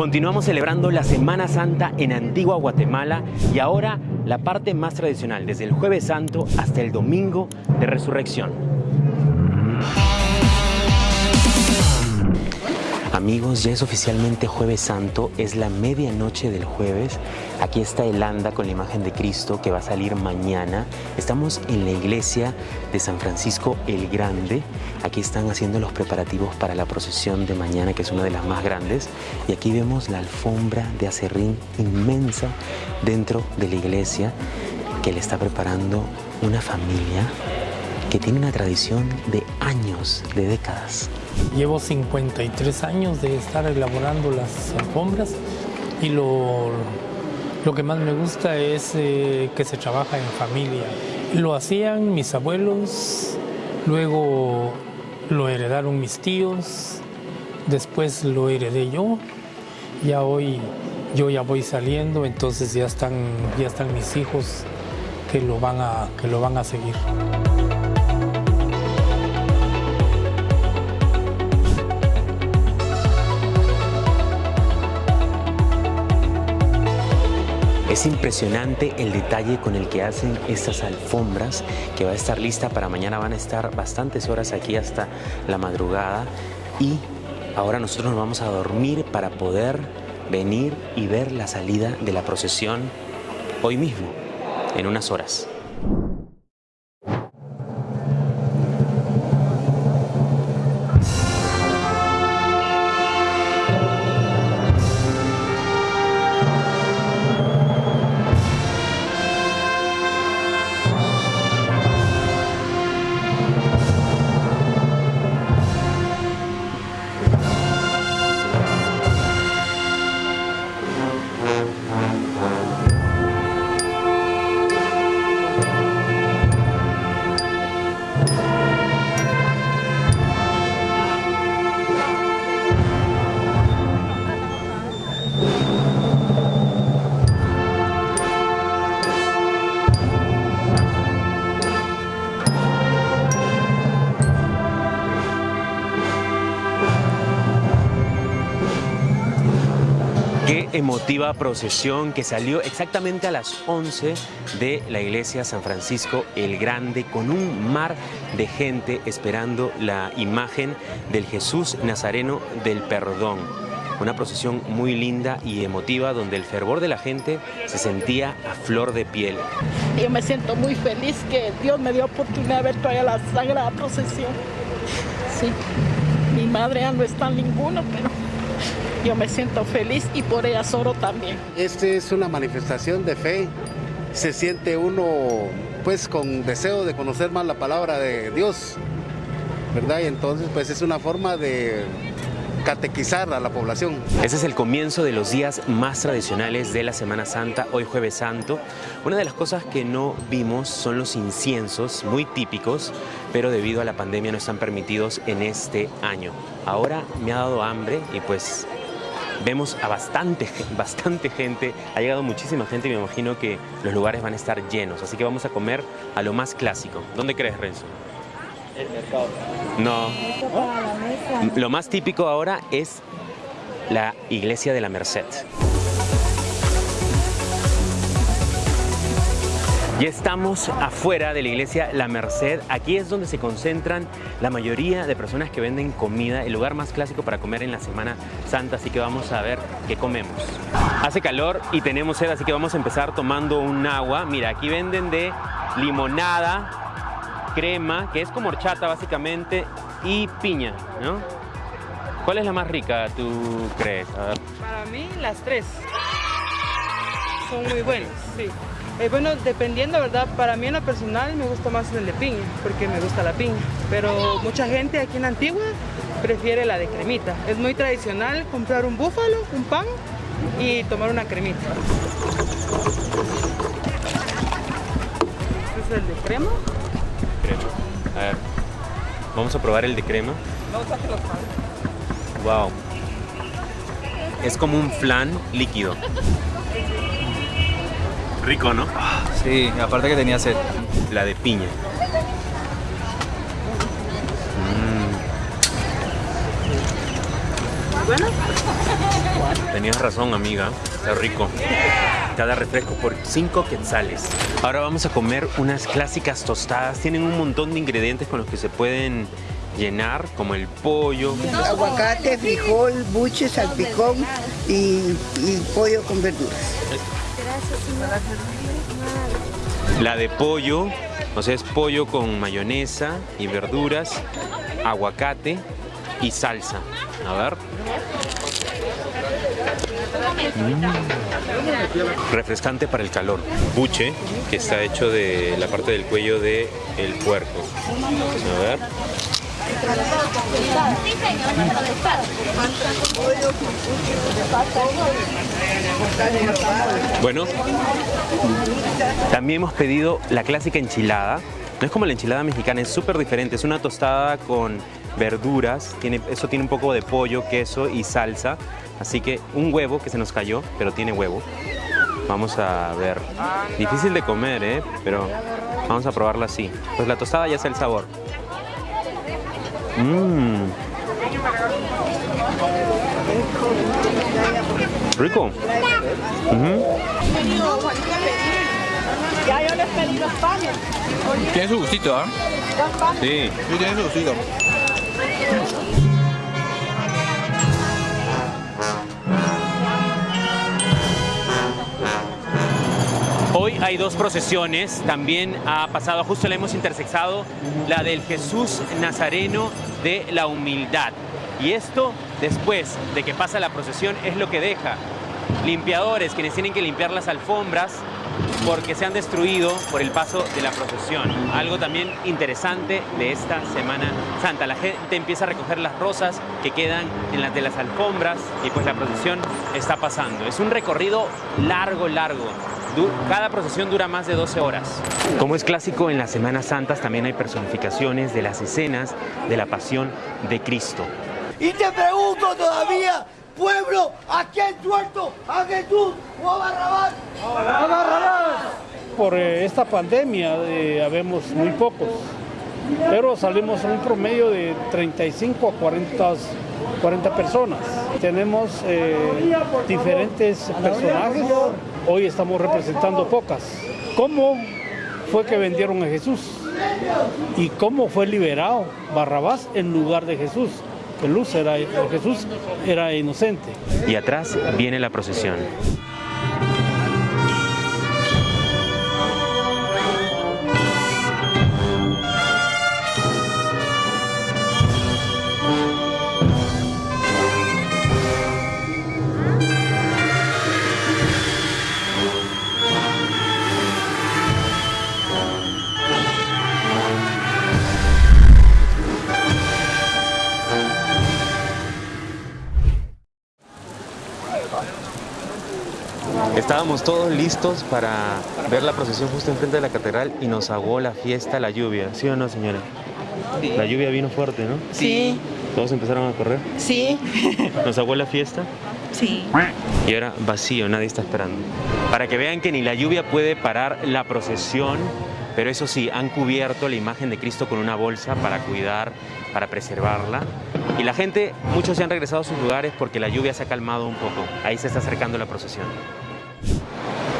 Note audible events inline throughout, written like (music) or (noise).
Continuamos celebrando la Semana Santa en Antigua Guatemala y ahora la parte más tradicional, desde el Jueves Santo hasta el Domingo de Resurrección. Amigos, ya es oficialmente Jueves Santo, es la medianoche del jueves. Aquí está el anda con la imagen de Cristo que va a salir mañana. Estamos en la iglesia de San Francisco el Grande. Aquí están haciendo los preparativos para la procesión de mañana, que es una de las más grandes. Y aquí vemos la alfombra de acerrín inmensa dentro de la iglesia que le está preparando una familia que tiene una tradición de años, de décadas. Llevo 53 años de estar elaborando las alfombras y lo, lo que más me gusta es eh, que se trabaja en familia. Lo hacían mis abuelos, luego lo heredaron mis tíos, después lo heredé yo, ya hoy yo ya voy saliendo, entonces ya están, ya están mis hijos que lo van a, que lo van a seguir. Es impresionante el detalle con el que hacen estas alfombras que va a estar lista para mañana. Van a estar bastantes horas aquí hasta la madrugada y ahora nosotros nos vamos a dormir para poder venir y ver la salida de la procesión hoy mismo, en unas horas. Emotiva procesión que salió exactamente a las 11 de la iglesia San Francisco el Grande con un mar de gente esperando la imagen del Jesús Nazareno del Perdón. Una procesión muy linda y emotiva donde el fervor de la gente se sentía a flor de piel. Yo me siento muy feliz que Dios me dio oportunidad de ver todavía la sagrada procesión. Sí, mi madre ya no está en ninguno, pero yo me siento feliz y por ella solo también. Este es una manifestación de fe. Se siente uno pues con deseo de conocer más la palabra de Dios, ¿verdad? Y entonces pues es una forma de catequizar a la población. Ese es el comienzo de los días más tradicionales de la Semana Santa, hoy jueves santo. Una de las cosas que no vimos son los inciensos, muy típicos, pero debido a la pandemia no están permitidos en este año. Ahora me ha dado hambre y pues vemos a bastante, bastante gente, ha llegado muchísima gente y me imagino que los lugares van a estar llenos, así que vamos a comer a lo más clásico. ¿Dónde crees, Renzo? El mercado. No. Lo más típico ahora es la iglesia de la Merced. Ya estamos afuera de la iglesia La Merced. Aquí es donde se concentran la mayoría de personas que venden comida, el lugar más clásico para comer en la Semana Santa, así que vamos a ver qué comemos. Hace calor y tenemos sed, así que vamos a empezar tomando un agua. Mira, aquí venden de limonada, crema, que es como horchata básicamente, y piña, ¿no? ¿Cuál es la más rica, tú crees? Para mí, las tres. Son muy buenas, sí. Eh, bueno, dependiendo, ¿verdad? Para mí en lo personal me gusta más el de piña, porque me gusta la piña. Pero mucha gente aquí en Antigua prefiere la de cremita. Es muy tradicional comprar un búfalo, un pan y tomar una cremita. Este es el de crema. Crema. A ver, vamos a probar el de crema. No, los Wow. Es como un flan líquido. Rico, ¿no? Sí, aparte que tenía sed. La de piña. ¿Buena? Tenías razón, amiga. Está rico. Cada refresco por 5 quetzales. Ahora vamos a comer unas clásicas tostadas. Tienen un montón de ingredientes con los que se pueden llenar, como el pollo. Aguacate, frijol, buche, salpicón y, y pollo con verduras. La de pollo, o sea, es pollo con mayonesa y verduras, aguacate y salsa. A ver. Mm. Refrescante para el calor. Buche, que está hecho de la parte del cuello del el puerco. A ver. Bueno, también hemos pedido la clásica enchilada. No es como la enchilada mexicana, es súper diferente. Es una tostada con verduras, tiene, eso tiene un poco de pollo, queso y salsa. Así que un huevo que se nos cayó, pero tiene huevo. Vamos a ver. Difícil de comer, ¿eh? Pero vamos a probarla así. Pues la tostada ya está el sabor. Mmm. Rico. Ujú. Ya yo les pedí los panes. Tiene su gustito, ¿ah? Sí. Sí, tiene su gustito. Hoy hay dos procesiones, también ha pasado, justo la hemos intersexado, la del Jesús Nazareno de la Humildad. Y esto, después de que pasa la procesión, es lo que deja limpiadores, quienes tienen que limpiar las alfombras porque se han destruido por el paso de la procesión. Algo también interesante de esta Semana Santa. La gente empieza a recoger las rosas que quedan en las de las alfombras y pues la procesión está pasando. Es un recorrido largo, largo. Cada procesión dura más de 12 horas. Como es clásico en las Semanas Santas, también hay personificaciones de las escenas de la pasión de Cristo. Y te pregunto todavía, pueblo, ¿a quién suelto? ¿A Jesús o a Barrabás? ¡A Barrabás! Por eh, esta pandemia eh, habemos muy pocos, pero salimos en un promedio de 35 a 40, 40 personas. Tenemos eh, diferentes personajes, hoy estamos representando pocas. ¿Cómo fue que vendieron a Jesús? ¿Y cómo fue liberado Barrabás en lugar de Jesús? Luz era, Jesús era inocente. Y atrás viene la procesión. Estábamos todos listos para ver la procesión justo enfrente de la catedral y nos ahogó la fiesta, la lluvia. ¿Sí o no, señora? La lluvia vino fuerte, ¿no? Sí, Todos empezaron a correr. sí, (laughs) Nos ahogó la fiesta sí. y ahora vacío, nadie está esperando. Para que vean que ni la lluvia puede parar la procesión, pero eso sí, han cubierto la imagen de Cristo con una bolsa para cuidar, para preservarla. Y la gente, muchos se han regresado a sus lugares porque la lluvia se ha calmado un poco. Ahí se está acercando la procesión.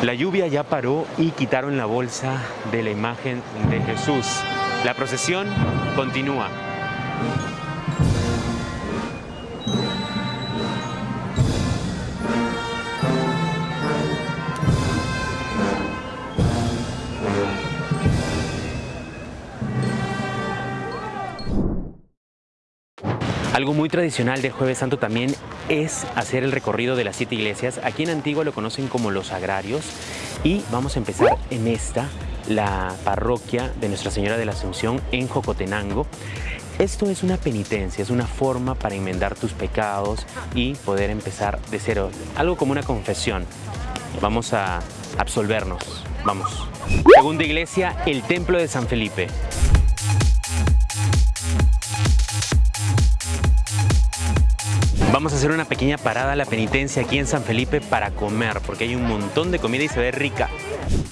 La lluvia ya paró y quitaron la bolsa de la imagen de Jesús. La procesión continúa. Algo muy tradicional del Jueves Santo también es hacer el recorrido de las siete iglesias. Aquí en Antigua lo conocen como los agrarios y vamos a empezar en esta, la parroquia de Nuestra Señora de la Asunción en Jocotenango. Esto es una penitencia, es una forma para enmendar tus pecados y poder empezar de cero, algo como una confesión. Vamos a absolvernos, vamos. Segunda iglesia, el Templo de San Felipe. Vamos a hacer una pequeña parada a la penitencia aquí en San Felipe para comer, porque hay un montón de comida y se ve rica.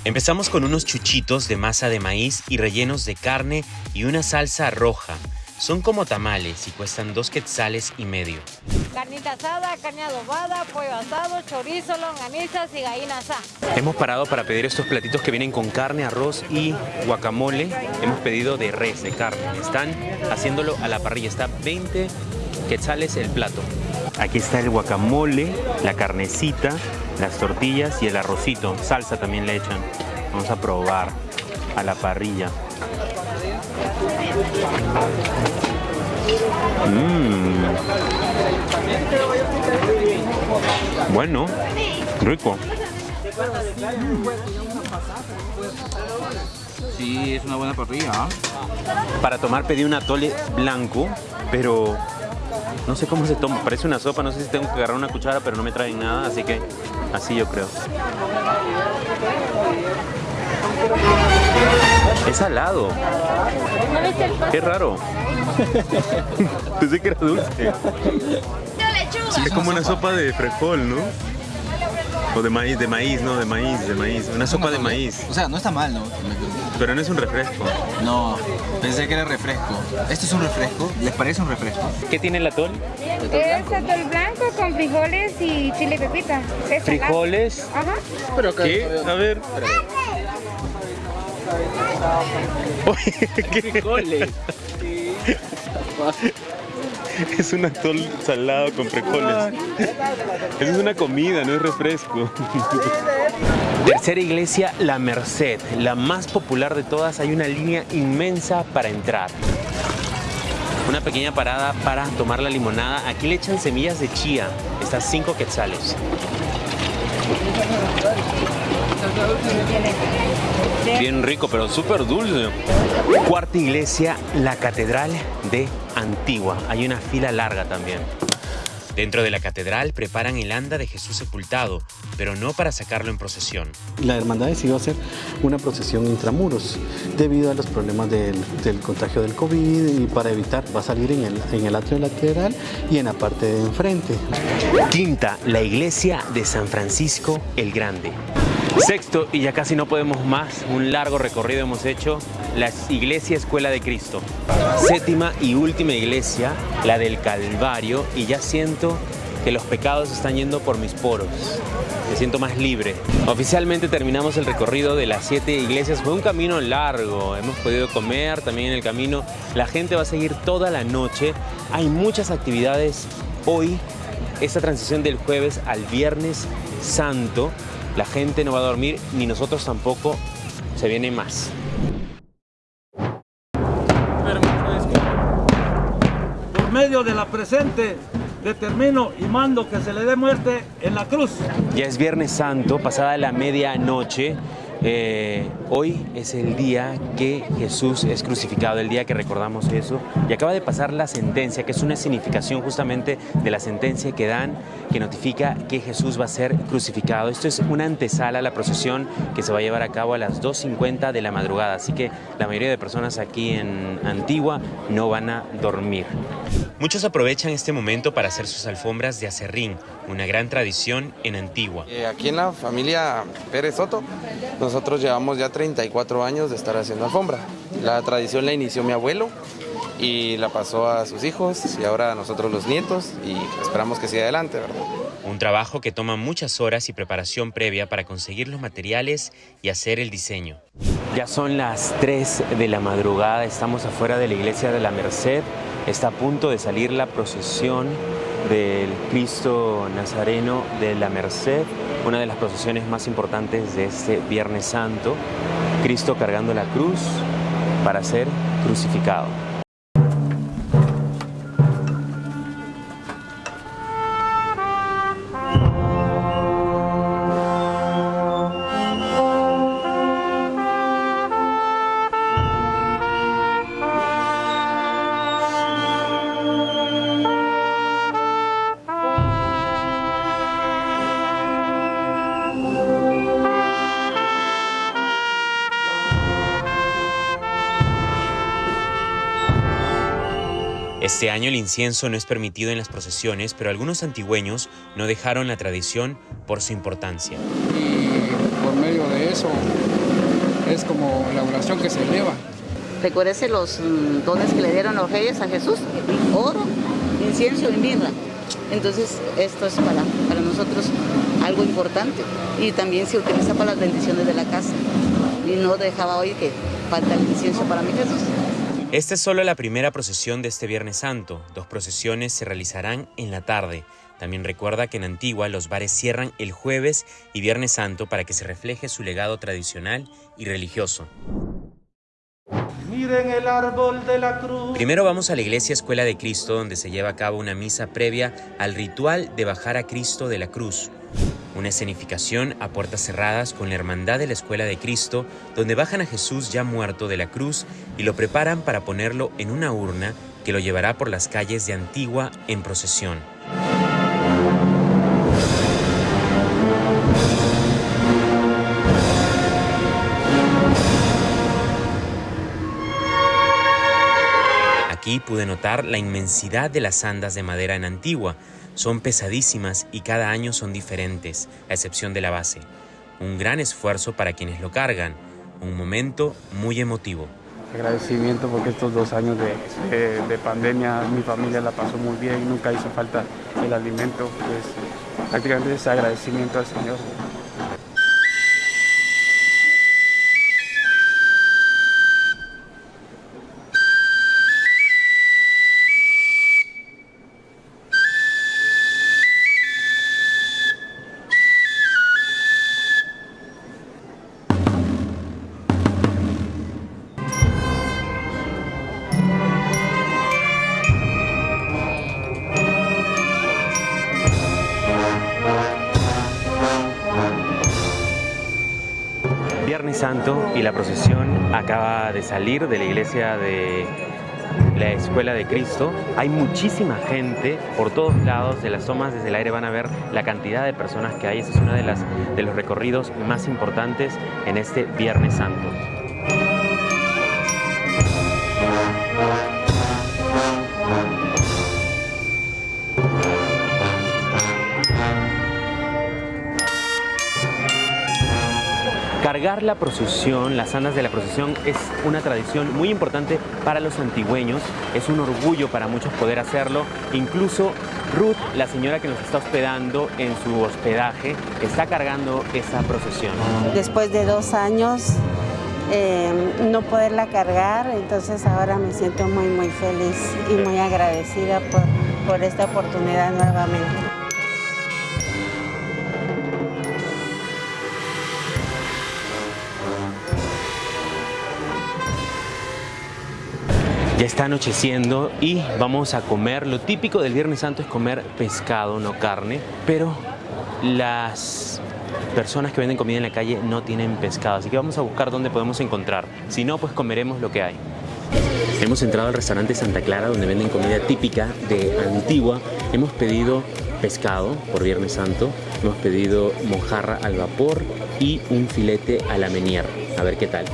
Empezamos con unos chuchitos de masa de maíz y rellenos de carne y una salsa roja. Son como tamales y cuestan dos quetzales y medio. Carnita asada, carne adobada, pollo asado, chorizo, longanizas y gallina asada. Hemos parado para pedir estos platitos que vienen con carne, arroz y guacamole. Hemos pedido de res, de carne. Están haciéndolo a la parrilla. Está 20 quetzales el plato. Aquí está el guacamole, la carnecita, las tortillas y el arrocito. Salsa también le echan. Vamos a probar a la parrilla. Mm. Bueno, rico. Sí, es una buena parrilla. ¿ah? Para tomar pedí un atole blanco, pero no sé cómo se toma. Parece una sopa, no sé si tengo que agarrar una cuchara, pero no me traen nada, así que así yo creo. Es salado. Qué raro. (laughs) Pensé que era dulce. Es como una sopa de frijol, ¿no? O de maíz, de maíz, no, de maíz, de maíz. Una sopa de maíz. O sea, no está mal, ¿no? Pero no es un refresco. No, pensé que era refresco. ¿Esto es un refresco? ¿Les parece un refresco? ¿Qué tiene el atol? Es atol blanco con frijoles y chile y pepita. Es. ¿Frijoles? Ajá. ¿Qué? A ver. Oye, ¿qué frijoles? (laughs) (laughs) Es un atol salado con frijoles. Eso es una comida, no es refresco. (laughs) Tercera iglesia, La Merced, la más popular de todas. Hay una línea inmensa para entrar. Una pequeña parada para tomar la limonada. Aquí le echan semillas de chía. Estas 5 quetzales. Bien rico, pero súper dulce. Cuarta iglesia, la Catedral de Antigua. Hay una fila larga también. Dentro de la catedral preparan el anda de Jesús sepultado, pero no para sacarlo en procesión. La hermandad decidió hacer una procesión intramuros debido a los problemas del, del contagio del COVID y para evitar va a salir en el, en el atrio de la catedral y en la parte de enfrente. Quinta, la iglesia de San Francisco el Grande. Sexto, y ya casi no podemos más, un largo recorrido hemos hecho, la iglesia Escuela de Cristo. Séptima y última iglesia, la del Calvario, y ya siento que los pecados están yendo por mis poros. Me siento más libre. Oficialmente terminamos el recorrido de las siete iglesias. Fue un camino largo. Hemos podido comer también en el camino. La gente va a seguir toda la noche. Hay muchas actividades hoy. Esta transición del jueves al viernes santo. La gente no va a dormir, ni nosotros tampoco. Se viene más. Por medio de la presente, determino y mando que se le dé muerte en la cruz. Ya es Viernes Santo, pasada la medianoche. Eh, hoy es el día que Jesús es crucificado, el día que recordamos eso. Y acaba de pasar la sentencia, que es una significación justamente de la sentencia que dan, que notifica que Jesús va a ser crucificado. Esto es una antesala a la procesión que se va a llevar a cabo a las 2.50 de la madrugada. Así que la mayoría de personas aquí en Antigua no van a dormir. Muchos aprovechan este momento para hacer sus alfombras de acerrín, una gran tradición en Antigua. Eh, aquí en la familia Pérez Soto, nosotros llevamos ya 34 años de estar haciendo alfombra. La tradición la inició mi abuelo y la pasó a sus hijos y ahora a nosotros los nietos y esperamos que siga adelante, ¿verdad? Un trabajo que toma muchas horas y preparación previa para conseguir los materiales y hacer el diseño. Ya son las 3 de la madrugada, estamos afuera de la iglesia de la Merced. Está a punto de salir la procesión del Cristo Nazareno de la Merced, una de las procesiones más importantes de este Viernes Santo. Cristo cargando la cruz para ser crucificado. Este año el incienso no es permitido en las procesiones, pero algunos antigüeños no dejaron la tradición por su importancia. y por medio de eso es como la oración que se eleva Recuérdese los mm, dones que le dieron los reyes a Jesús, oro, incienso y mirra. Entonces esto es para, para nosotros algo importante y también se utiliza para las bendiciones de la casa y no dejaba hoy que falta el incienso para mi Jesús. Esta es solo la primera procesión de este Viernes Santo. Dos procesiones se realizarán en la tarde. También recuerda que en Antigua los bares cierran el jueves y Viernes Santo para que se refleje su legado tradicional y religioso. Miren el árbol de la cruz. Primero vamos a la iglesia Escuela de Cristo donde se lleva a cabo una misa previa al ritual de bajar a Cristo de la cruz. Una escenificación a puertas cerradas con la hermandad de la Escuela de Cristo donde bajan a Jesús ya muerto de la cruz y lo preparan para ponerlo en una urna que lo llevará por las calles de Antigua en procesión. Aquí pude notar la inmensidad de las andas de madera en Antigua. Son pesadísimas y cada año son diferentes, a excepción de la base. Un gran esfuerzo para quienes lo cargan, un momento muy emotivo. Agradecimiento porque estos dos años de, de- de pandemia mi familia la pasó muy bien, nunca hizo falta el alimento, pues prácticamente es agradecimiento al Señor. De salir de la iglesia de la Escuela de Cristo. Hay muchísima gente por todos lados, de las tomas desde el aire van a ver la cantidad de personas que hay. Ese es uno de, las, de los recorridos más importantes en este Viernes Santo. Cargar la procesión, las andas de la procesión, es una tradición muy importante para los antigüeños. Es un orgullo para muchos poder hacerlo. Incluso Ruth, la señora que nos está hospedando en su hospedaje, está cargando esa procesión. Después de dos años eh, no poderla cargar, entonces ahora me siento muy, muy feliz y muy agradecida por, por esta oportunidad nuevamente. Ya está anocheciendo y vamos a comer. Lo típico del Viernes Santo es comer pescado, no carne, pero las personas que venden comida en la calle no tienen pescado, así que vamos a buscar dónde podemos encontrar. Si no, pues comeremos lo que hay. Hemos entrado al restaurante Santa Clara donde venden comida típica de Antigua. Hemos pedido pescado por Viernes Santo, hemos pedido mojarra al vapor y un filete a la menier. A ver qué tal.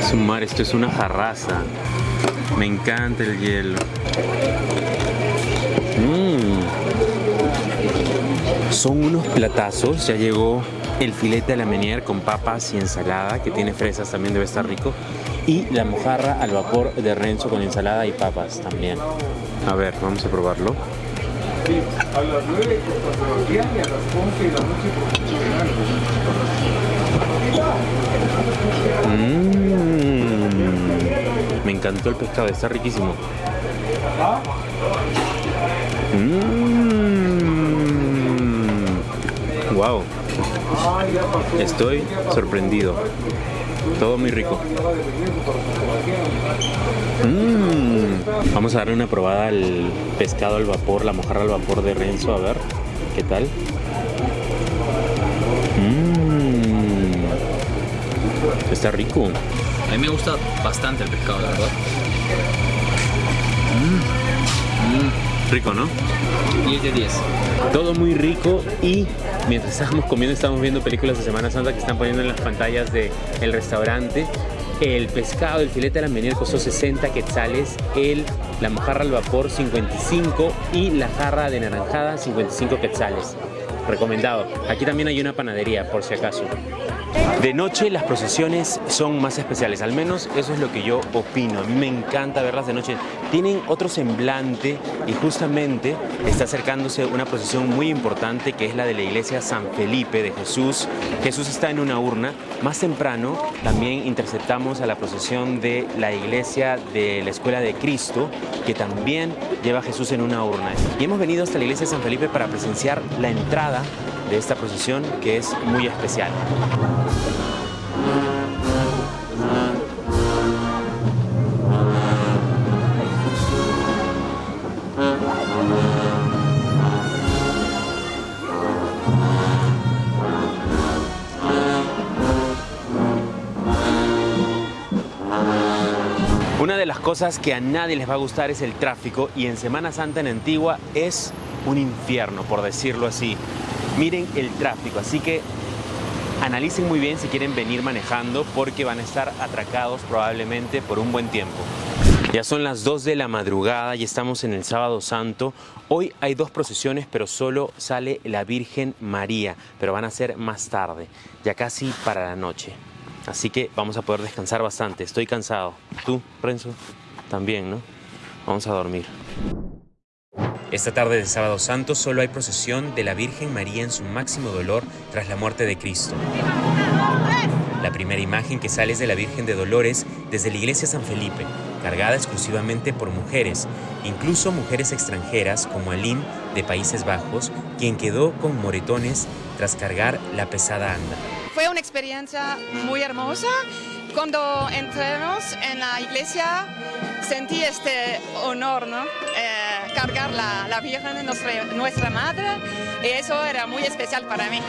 Es un mar, esto es una jarraza. Me encanta el hielo. Mm. Son unos platazos, ya llegó el filete a la menier con papas y ensalada, que tiene fresas, también debe estar rico. Y la mojarra al vapor de Renzo con ensalada y papas también. A ver, vamos a probarlo. A las 9 cuando los días y a las 11 de la noche Mm. Me encantó el pescado, está riquísimo. Mm. Wow. Estoy sorprendido. Todo muy rico. Mm. Vamos a darle una probada al pescado al vapor, la mojarra al vapor de Renzo, a ver qué tal. Mm. Está rico. A mí me gusta bastante el pescado, la verdad. Rico, ¿no? 10 de 10. Todo muy rico y mientras estábamos comiendo estábamos viendo películas de Semana Santa que están poniendo en las pantallas del el restaurante. El pescado, el filete de la menier costó 60 quetzales, el, la mojarra al vapor 55 y la jarra de naranjada 55 quetzales. recomendado. Aquí también hay una panadería, por si acaso. De noche las procesiones son más especiales, al menos eso es lo que yo opino. A mí me encanta verlas de noche. Tienen otro semblante y justamente está acercándose una procesión muy importante que es la de la iglesia San Felipe de Jesús. Jesús está en una urna. Más temprano también interceptamos a la procesión de la iglesia de la Escuela de Cristo, que también lleva a Jesús en una urna. Y hemos venido hasta la iglesia de San Felipe para presenciar la entrada de esta procesión que es muy especial. Una de las cosas que a nadie les va a gustar es el tráfico y en Semana Santa en Antigua es un infierno, por decirlo así. Miren el tráfico, así que analicen muy bien si quieren venir manejando porque van a estar atracados probablemente por un buen tiempo. Ya son las 2 de la madrugada y estamos en el Sábado Santo. Hoy hay dos procesiones, pero solo sale la Virgen María, pero van a ser más tarde, ya casi para la noche. Así que vamos a poder descansar bastante. Estoy cansado. ¿Tú, Renzo? También, ¿no? Vamos a dormir. Esta tarde de Sábado Santo solo hay procesión de la Virgen María en su máximo dolor tras la muerte de Cristo. La primera imagen que sale es de la Virgen de Dolores desde la iglesia San Felipe, cargada exclusivamente por mujeres, incluso mujeres extranjeras como Aline de Países Bajos, quien quedó con moretones tras cargar la pesada anda. Fue una experiencia muy hermosa. Cuando entramos en la iglesia sentí este honor, ¿no? Eh, cargar la, la Virgen de nuestra, nuestra Madre y eso era muy especial para mí.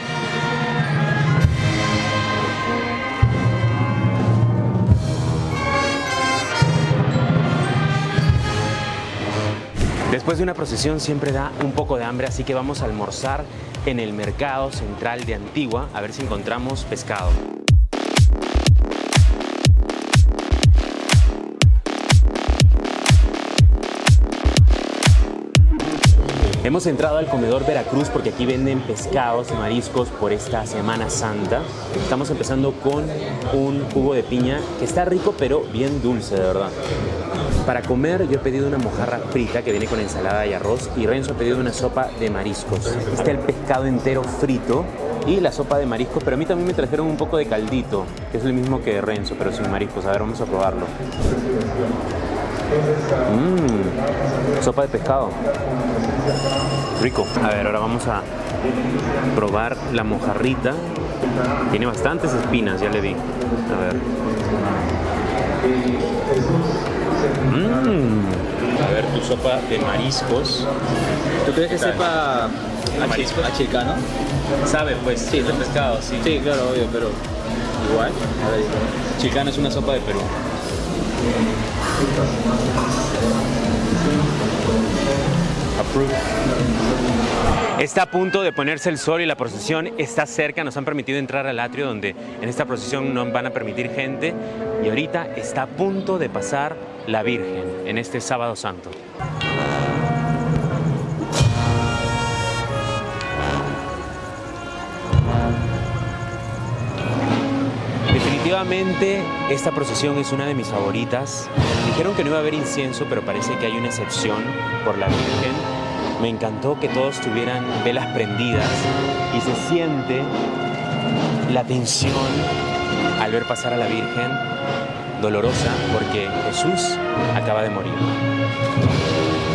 Después de una procesión siempre da un poco de hambre, así que vamos a almorzar en el mercado central de Antigua a ver si encontramos pescado. Hemos entrado al comedor Veracruz porque aquí venden pescados y mariscos por esta Semana Santa. Estamos empezando con un jugo de piña que está rico pero bien dulce, de verdad. Para comer yo he pedido una mojarra frita que viene con ensalada y arroz y Renzo ha pedido una sopa de mariscos. Está el pescado entero frito y la sopa de mariscos, pero a mí también me trajeron un poco de caldito, que es el mismo que Renzo, pero sin mariscos. A ver, vamos a probarlo. Mmm, sopa de pescado. Rico. A ver, ahora vamos a probar la mojarrita. Tiene bastantes espinas, ya le vi. A ver. Mmm. A ver, tu sopa de mariscos. ¿Tú crees que sepa a, mariscos? chi- a chilcano? Sabe, pues, sí, de pescado, sí. Sí, claro, obvio, pero igual. A ver, Chilcano es una sopa de Perú. Está a punto de ponerse el sol y la procesión está cerca. Nos han permitido entrar al atrio donde en esta procesión no van a permitir gente. Y ahorita está a punto de pasar la Virgen en este sábado santo. Definitivamente esta procesión es una de mis favoritas. Dijeron que no iba a haber incienso, pero parece que hay una excepción por la Virgen. Me encantó que todos tuvieran velas prendidas y se siente la tensión al ver pasar a la Virgen dolorosa porque Jesús acaba de morir.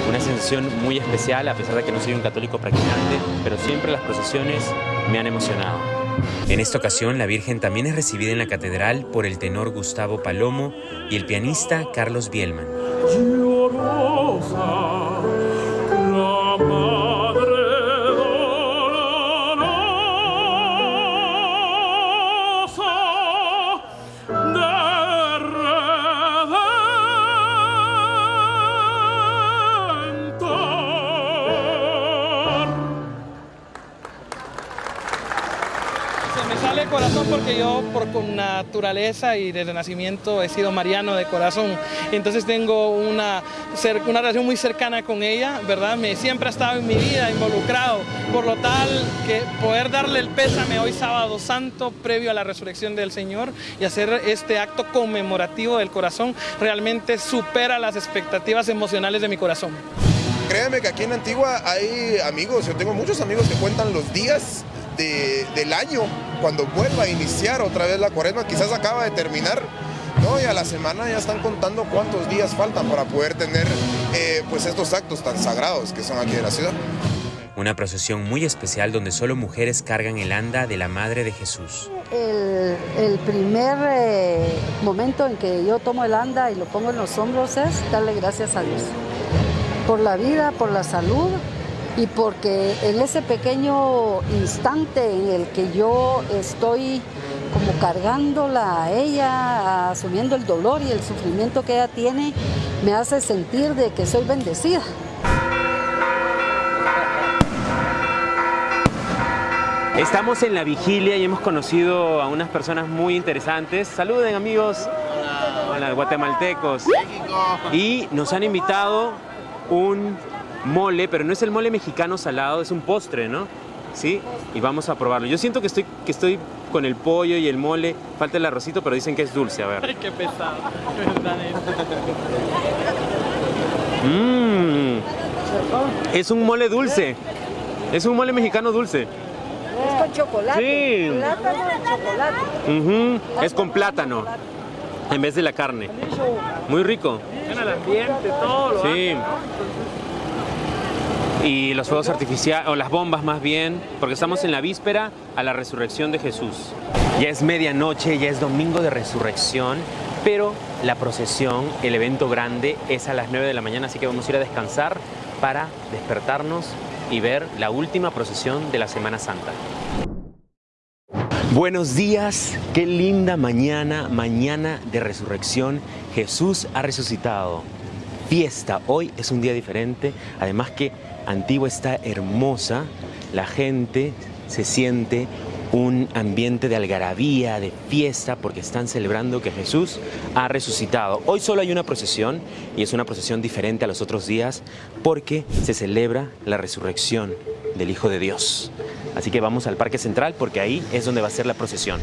Una sensación muy especial a pesar de que no soy un católico practicante, pero siempre las procesiones me han emocionado. En esta ocasión, la Virgen también es recibida en la catedral por el tenor Gustavo Palomo y el pianista Carlos Bielman. Naturaleza y desde nacimiento he sido mariano de corazón. Entonces tengo una, una relación muy cercana con ella, ¿verdad? Me, siempre ha estado en mi vida involucrado Por lo tal, que poder darle el pésame hoy sábado santo, previo a la resurrección del Señor, y hacer este acto conmemorativo del corazón, realmente supera las expectativas emocionales de mi corazón. Créeme que aquí en Antigua hay amigos, yo tengo muchos amigos que cuentan los días de- del año cuando vuelva a iniciar otra vez la cuaresma, quizás acaba de terminar, ¿no? Y a la semana ya están contando cuántos días faltan para poder tener eh, pues estos actos tan sagrados que son aquí de la ciudad. Una procesión muy especial donde solo mujeres cargan el anda de la Madre de Jesús. El, el primer eh, momento en que yo tomo el anda y lo pongo en los hombros es darle gracias a Dios por la vida, por la salud y porque en ese pequeño instante en el que yo estoy como cargándola a ella, asumiendo el dolor y el sufrimiento que ella tiene, me hace sentir de que soy bendecida. Estamos en la vigilia y hemos conocido a unas personas muy interesantes. Saluden amigos. Hola, guatemaltecos. Y nos han invitado un mole, pero no es el mole mexicano salado, es un postre, ¿no? Sí, y vamos a probarlo. Yo siento que estoy, que estoy con el pollo y el mole, falta el arrocito, pero dicen que es dulce, a ver. Ay, qué pesado. ¿verdad, Mmm, es un mole dulce. Es un mole mexicano dulce. Es con chocolate. Sí. Plátano y chocolate. Ujú, Es con plátano en vez de la carne. Muy rico. En el ambiente, todo lo Sí. Y los fuegos artificiales, o las bombas más bien, porque estamos en la víspera a la resurrección de Jesús. Ya es medianoche, ya es domingo de resurrección, pero la procesión, el evento grande, es a las 9 de la mañana, así que vamos a ir a descansar para despertarnos y ver la última procesión de la Semana Santa. Buenos días, qué linda mañana, mañana de resurrección. Jesús ha resucitado. Fiesta, hoy es un día diferente, además que Antigua está hermosa, la gente se siente un ambiente de algarabía, de fiesta, porque están celebrando que Jesús ha resucitado. Hoy solo hay una procesión y es una procesión diferente a los otros días porque se celebra la resurrección del Hijo de Dios. Así que vamos al Parque Central porque ahí es donde va a ser la procesión.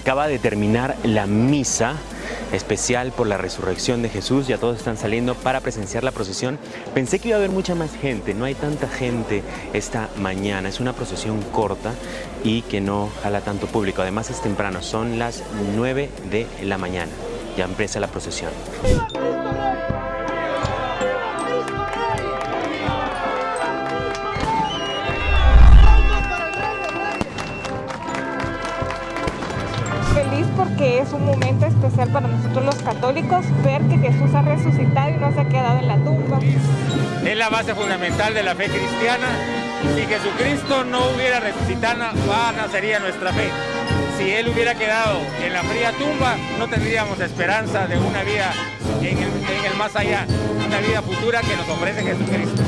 Acaba de terminar la misa especial por la resurrección de Jesús. Ya todos están saliendo para presenciar la procesión. Pensé que iba a haber mucha más gente. No hay tanta gente esta mañana. Es una procesión corta y que no jala tanto público. Además es temprano. Son las 9 de la mañana. Ya empieza la procesión. Porque es un momento especial para nosotros los católicos ver que Jesús ha resucitado y no se ha quedado en la tumba. Es la base fundamental de la fe cristiana. Si Jesucristo no hubiera resucitado, vana sería nuestra fe. Si Él hubiera quedado en la fría tumba, no tendríamos esperanza de una vida en el, en el más allá, una vida futura que nos ofrece Jesucristo.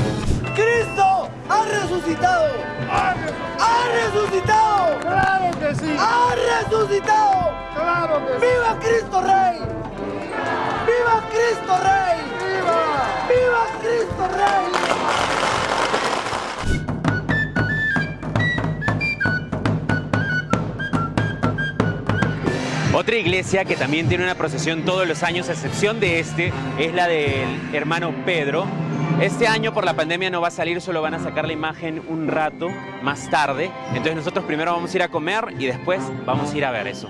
¡Cristo ha resucitado! ¡Ha resucitado! ¡Claro que sí! ¡Ha resucitado! ¡Claro que sí! ¡Viva Cristo Rey! ¡Viva Cristo Rey! ¡Viva! ¡Viva Cristo Rey! Otra iglesia que también tiene una procesión todos los años, a excepción de este, es la del hermano Pedro. Este año por la pandemia no va a salir, solo van a sacar la imagen un rato más tarde. Entonces nosotros primero vamos a ir a comer y después vamos a ir a ver eso.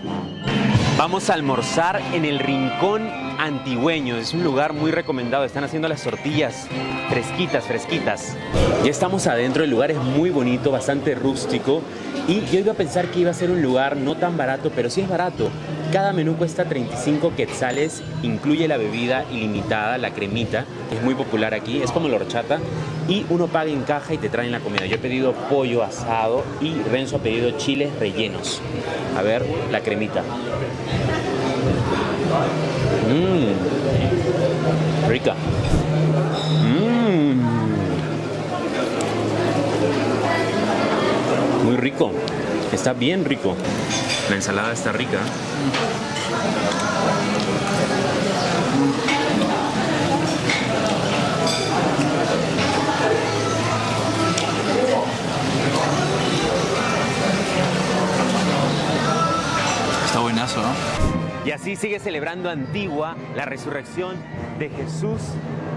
Vamos a almorzar en el Rincón Antigüeño. Es un lugar muy recomendado. Están haciendo las tortillas fresquitas, fresquitas. Ya estamos adentro. El lugar es muy bonito, bastante rústico. Y yo iba a pensar que iba a ser un lugar no tan barato, pero sí es barato. Cada menú cuesta 35 quetzales, incluye la bebida ilimitada, la cremita, que es muy popular aquí, es como la horchata, y uno paga en caja y te traen la comida. Yo he pedido pollo asado y Renzo ha pedido chiles rellenos. A ver, la cremita. Mmm, rica. rico. Está bien rico. La ensalada está rica. Está buenazo, ¿no? Y así sigue celebrando Antigua la resurrección de Jesús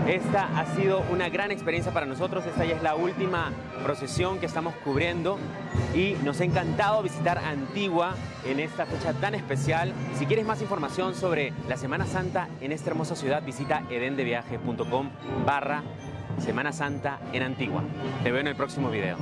esta ha sido una gran experiencia para nosotros. Esta ya es la última procesión que estamos cubriendo y nos ha encantado visitar Antigua en esta fecha tan especial. Si quieres más información sobre la Semana Santa en esta hermosa ciudad, visita edendeviaje.com barra Semana Santa en Antigua. Te veo en el próximo video.